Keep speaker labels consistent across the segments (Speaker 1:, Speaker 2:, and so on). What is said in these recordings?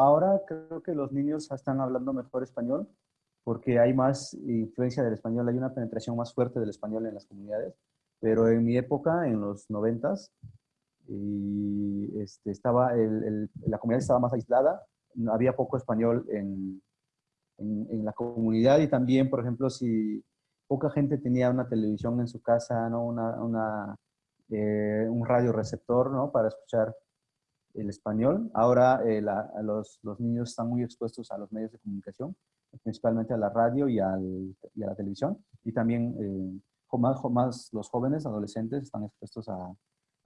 Speaker 1: Ahora creo que los niños están hablando mejor español porque hay más influencia del español, hay una penetración más fuerte del español en las comunidades, pero en mi época, en los noventas, y este, la comunidad estaba más aislada, había poco español en, la comunidad y también, por ejemplo, si poca gente tenía una televisión en su casa, ¿no? una, una eh, un radio receptor ¿no? para escuchar el español. Ahora eh, los, niños están muy expuestos a los medios de comunicación, principalmente a la radio y, a la televisión. Y también eh, más, los jóvenes, adolescentes, están expuestos a,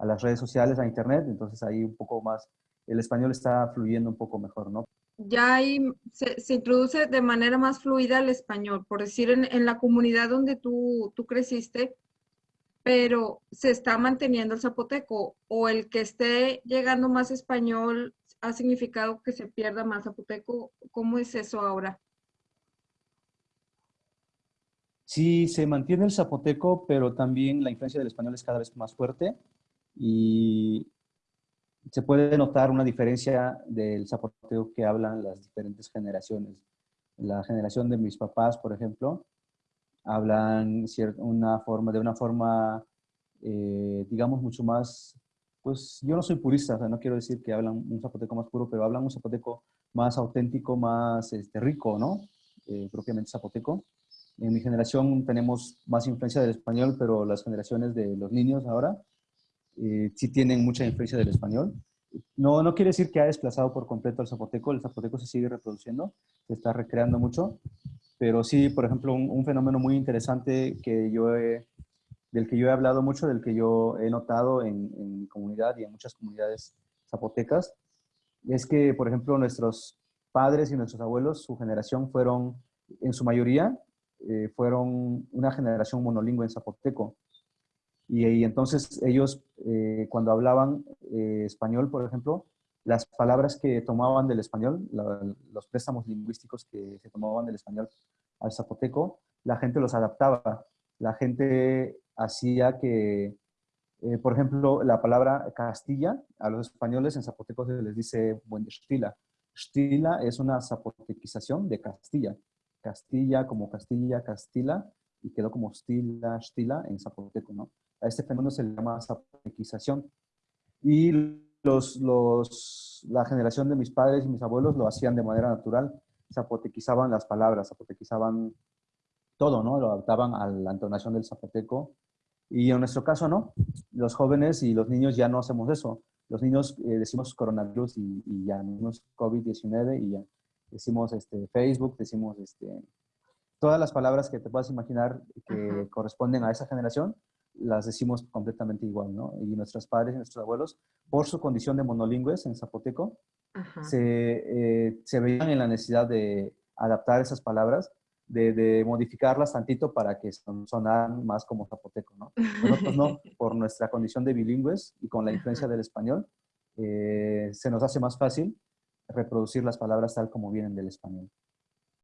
Speaker 1: las redes sociales, a internet. Entonces ahí un poco más, el español está fluyendo un poco mejor, ¿no?
Speaker 2: Ya ahí se, introduce de manera más fluida el español. Por decir, en, la comunidad donde tú creciste, pero se está manteniendo el zapoteco o el que esté llegando más español ha significado que se pierda más zapoteco. ¿Cómo es eso ahora?
Speaker 1: Sí, se mantiene el zapoteco, pero también la influencia del español es cada vez más fuerte y se puede notar una diferencia del zapoteco que hablan las diferentes generaciones. La generación de mis papás, por ejemplo, hablan una forma, de una forma, eh, digamos, mucho más, pues yo no soy purista, o sea, no quiero decir que hablan un zapoteco más puro, pero hablan un zapoteco más auténtico, más este, rico, ¿no? Eh, propiamente zapoteco. En mi generación tenemos más influencia del español, pero las generaciones de los niños ahora eh, sí tienen mucha influencia del español. No, no quiere decir que ha desplazado por completo el zapoteco, el zapoteco se sigue reproduciendo, se está recreando mucho, pero sí, por ejemplo, un, fenómeno muy interesante que yo del que yo he hablado mucho, del que yo he notado en, mi comunidad y en muchas comunidades zapotecas, es que, por ejemplo, nuestros padres y nuestros abuelos, su generación fueron, en su mayoría, eh, fueron una generación monolingüe en zapoteco. Y, entonces ellos, eh, cuando hablaban eh, español, por ejemplo, las palabras que tomaban del español, los préstamos lingüísticos que se tomaban del español al zapoteco, la gente los adaptaba. La gente hacía que, eh, por ejemplo, la palabra Castilla, a los españoles en zapoteco se les dice buen estila. Stila es una zapotequización de Castilla. Castilla como Castilla, Castilla, y quedó como stila, stila en zapoteco, ¿no? A este fenómeno se le llama zapotequización. Y los, los, la generación de mis padres y mis abuelos lo hacían de manera natural, zapotequizaban las palabras, zapotequizaban todo, ¿no? Lo adaptaban a la entonación del zapoteco. Y en nuestro caso, no. Los jóvenes y los niños ya no hacemos eso. Los niños eh, decimos coronavirus y, y ya, decimos COVID-19 y ya. Decimos este, Facebook, decimos este, todas las palabras que te puedas imaginar que corresponden a esa generación, las decimos completamente igual, ¿no? Y nuestros padres y nuestros abuelos, por su condición de monolingües en zapoteco, se, eh, se, veían en la necesidad de adaptar esas palabras, de, de, modificarlas tantito para que sonaran más como zapoteco, ¿no? Nosotros no, por nuestra condición de bilingües y con la influencia del español, eh, se nos hace más fácil reproducir las palabras tal como vienen del español.